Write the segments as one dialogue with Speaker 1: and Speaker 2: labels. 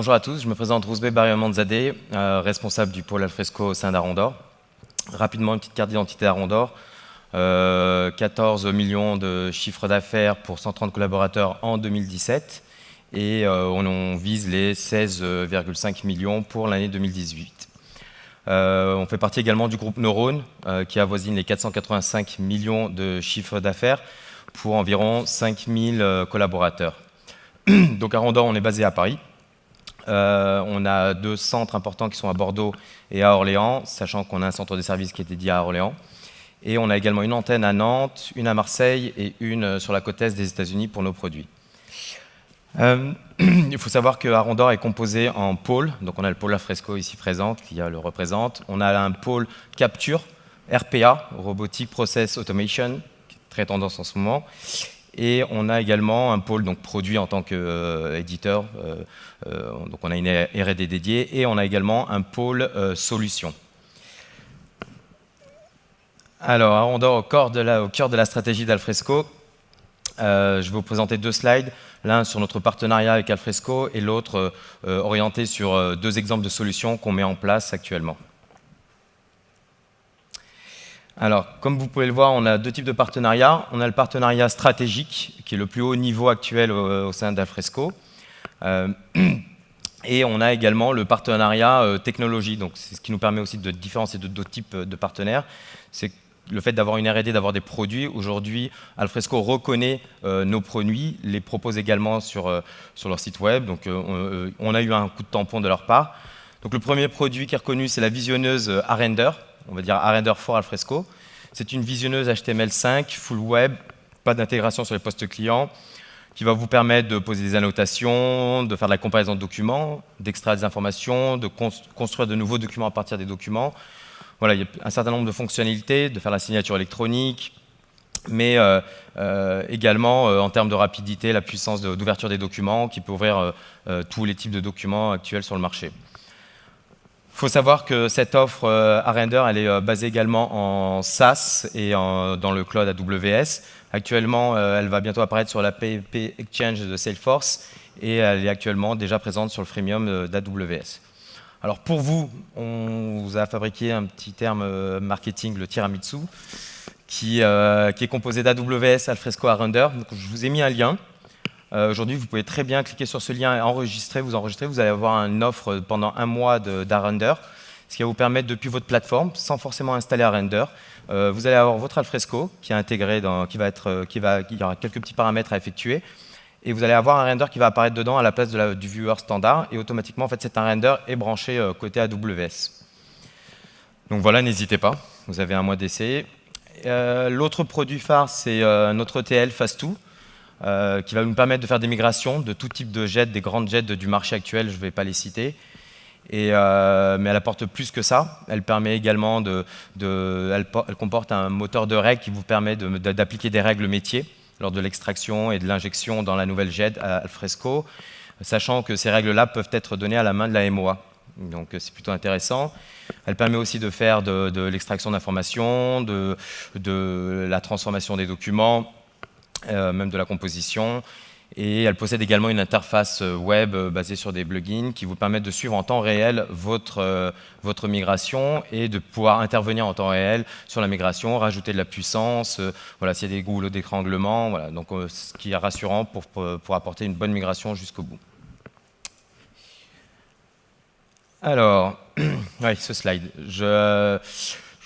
Speaker 1: bonjour à tous, je me présente Rouzbeh Bariamanzadeh, euh, responsable du pôle Alfresco au sein d'Arondor. Rapidement, une petite carte d'identité d'Arondor. 14 euh, millions de chiffres d'affaires pour 130 collaborateurs en 2017 et euh, on, vise les 16,5 millions pour l'année 2018. on fait partie également du groupe Neurone qui avoisine les 485 millions de chiffres d'affaires pour environ 5000 collaborateurs. Donc à on est basé à Paris. Euh, on a deux centres importants qui sont à Bordeaux et à Orléans, sachant qu'on a un centre de service qui est dédié à Orléans. Et on a également une antenne à Nantes, une à Marseille et une euh, sur la côte est des États-Unis pour nos produits. Euh, il faut savoir que Arondor est composé en pôles. Donc on a le pôle Afresco ici présent qui le représente. On a un pôle capture, RPA, Robotic Process Automation, très tendance en ce moment. Et on a également un pôle donc, produit en tant qu'éditeur, euh, euh, donc on a une R&D dédiée, et on a également un pôle euh, solution. Alors, on dort au, cœur de la, au cœur de la stratégie d'Alfresco. je vais vous présenter deux slides, l'un sur notre partenariat avec Alfresco et l'autre orienté sur deux exemples de solutions qu'on met en place actuellement. Alors, comme vous pouvez le voir, on a deux types de partenariats. On a le partenariat stratégique, qui est le plus haut niveau actuel au, sein d'Alfresco. Euh, et on a également le partenariat euh, technologie. Donc, c'est ce qui nous permet aussi de différencier de d'autres types de partenaires. C'est le fait d'avoir une R&D, d'avoir des produits. Aujourd'hui, Alfresco reconnaît euh, nos produits, les propose également sur, sur leur site web. Donc, on, a eu un coup de tampon de leur part. Donc, le premier produit qui est reconnu, c'est la visionneuse Arender on va dire Arrender for Alfresco. C'est une visionneuse HTML5, full web, pas d'intégration sur les postes clients, qui va vous permettre de poser des annotations, de faire de la comparaison de documents, d'extraire des informations, de construire de nouveaux documents à partir des documents. Voilà, il y a un certain nombre de fonctionnalités, de faire la signature électronique, mais euh, euh, également euh, en termes de rapidité, la puissance d'ouverture des documents qui peut ouvrir tous les types de documents actuels sur le marché. Il faut savoir que cette offre euh, à Render, elle est euh, basée également en SaaS et dans le cloud AWS. Actuellement, euh, elle va bientôt apparaître sur la PayP Exchange de Salesforce et elle est actuellement déjà présente sur le freemium d'AWS. Alors pour vous, on vous a fabriqué un petit terme marketing, le tiramisu, qui, est composé d'AWS, Alfresco à Render. Donc, je vous ai mis un lien. Euh, aujourd'hui, vous pouvez très bien cliquer sur ce lien et enregistrer, vous enregistrer. Vous allez avoir une offre pendant un mois d'Arrender, ce qui va vous permettre depuis votre plateforme, sans forcément installer Arrender, euh, vous allez avoir votre Alfresco qui est intégré, qui va être, euh, il y aura quelques petits paramètres à effectuer, et vous allez avoir un render qui va apparaître dedans à la place du viewer standard, et automatiquement, en fait, cet render est branché côté AWS. Donc voilà, n'hésitez pas, vous avez un mois d'essai. L'autre produit phare, c'est notre TL Fast2. Euh, qui va nous permettre de faire des migrations de tout type de jets, des grandes jets du marché actuel, je ne vais pas les citer. Euh, mais elle apporte plus que ça. Elle permet également de, elle, comporte un moteur de règles qui vous permet d'appliquer des règles métiers lors de l'extraction et de l'injection dans la nouvelle jet Alfresco, sachant que ces règles-là peuvent être données à la main de la MOA. Donc c'est plutôt intéressant. Elle permet aussi de faire de, l'extraction d'informations, de, la transformation des documents, même de la composition. Et elle possède également une interface euh, web euh, basée sur des plugins qui vous permettent de suivre en temps réel votre, votre migration et de pouvoir intervenir en temps réel sur la migration, rajouter de la puissance, voilà, s'il y a des goulots d'étranglement, voilà, donc ce qui est rassurant pour, pour, apporter une bonne migration jusqu'au bout. Alors, oui, ce slide. Je,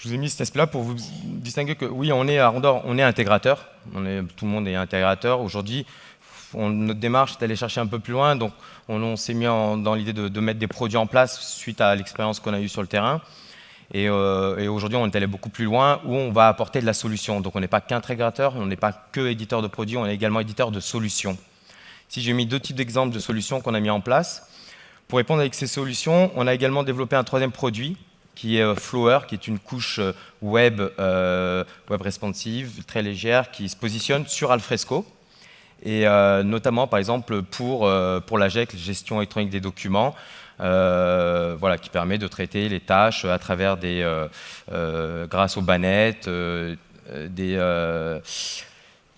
Speaker 1: je vous ai mis cet aspect-là pour vous distinguer que oui, on est à Rondor, on est intégrateur, tout le monde est intégrateur. Aujourd'hui, notre démarche est d'aller chercher un peu plus loin, donc on, s'est mis dans l'idée de, mettre des produits en place suite à l'expérience qu'on a eue sur le terrain. Euh, et, aujourd'hui, on est allé beaucoup plus loin où on va apporter de la solution. Donc on n'est pas qu'intégrateur, on n'est pas que éditeur de produits, on est également éditeur de solutions. Si j'ai mis deux types d'exemples de solutions qu'on a mis en place, pour répondre avec ces solutions, on a également développé un troisième produit qui est euh, Flower, qui est une couche euh, web, euh, web responsive, très légère, qui se positionne sur Alfresco, et notamment par exemple pour, pour la GEC, gestion électronique des documents, voilà, qui permet de traiter les tâches à travers des, grâce aux bannettes, des,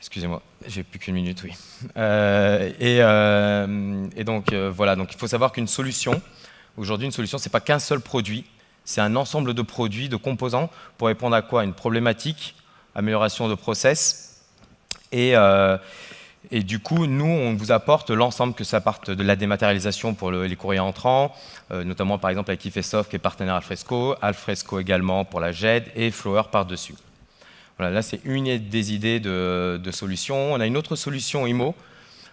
Speaker 1: excusez-moi, J'ai plus qu'une minute, oui. Euh, et, euh, et, donc, euh, voilà, donc il faut savoir qu'une solution, aujourd'hui, une solution, ce n'est pas qu'un seul produit, c'est un ensemble de produits, de composants, pour répondre à quoi? Une problématique, amélioration de process, et, et du coup, nous, on vous apporte l'ensemble, que ça parte de la dématérialisation pour les courriers entrants, notamment par exemple avec Ifesoft qui est partenaire Alfresco, Alfresco également pour la GED et Flower par-dessus. Voilà, là, c'est une des idées de, solutions. On a une autre solution IMO,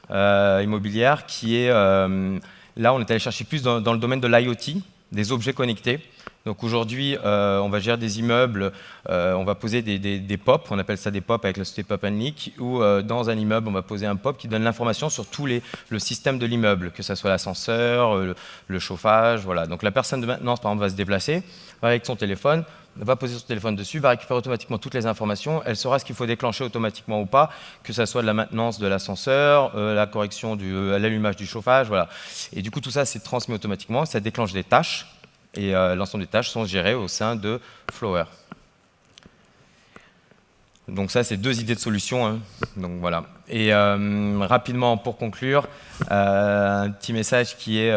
Speaker 1: euh, immobilière, qui est, euh, là, on est allé chercher plus dans, le domaine de l'IoT, des objets connectés. Donc aujourd'hui, euh, on va gérer des immeubles, on va poser des, POP, on appelle ça des POP avec la société Pop Leak, où dans un immeuble, on va poser un POP qui donne l'information sur tout le système de l'immeuble, que ce soit l'ascenseur, le, chauffage, voilà. Donc la personne de maintenance, par exemple, va se déplacer, va avec son téléphone, va poser son téléphone dessus, va récupérer automatiquement toutes les informations, elle saura ce qu'il faut déclencher automatiquement ou pas, que ce soit de la maintenance de l'ascenseur, euh, la correction euh, l'allumage du chauffage, voilà. Et du coup, tout ça, c'est transmis automatiquement, ça déclenche des tâches, et euh, l'ensemble des tâches sont gérées au sein de Flower. Donc ça, c'est deux idées de solutions. Hein. Donc voilà. Et rapidement, pour conclure, un petit message qui est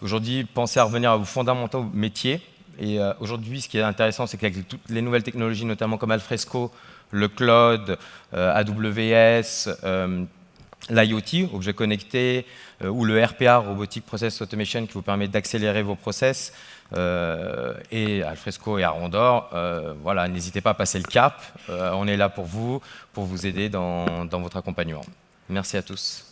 Speaker 1: aujourd'hui, pensez à revenir à vos fondamentaux métiers, et euh, aujourd'hui, ce qui est intéressant, c'est qu'avec toutes les nouvelles technologies, notamment comme Alfresco, le cloud, euh, AWS, euh, l'IoT, objet connecté, ou le RPA, Robotic Process Automation, qui vous permet d'accélérer vos process, et Alfresco et Arondor, voilà, n'hésitez pas à passer le cap. on est là pour vous, pour vous aider dans votre accompagnement. Merci à tous.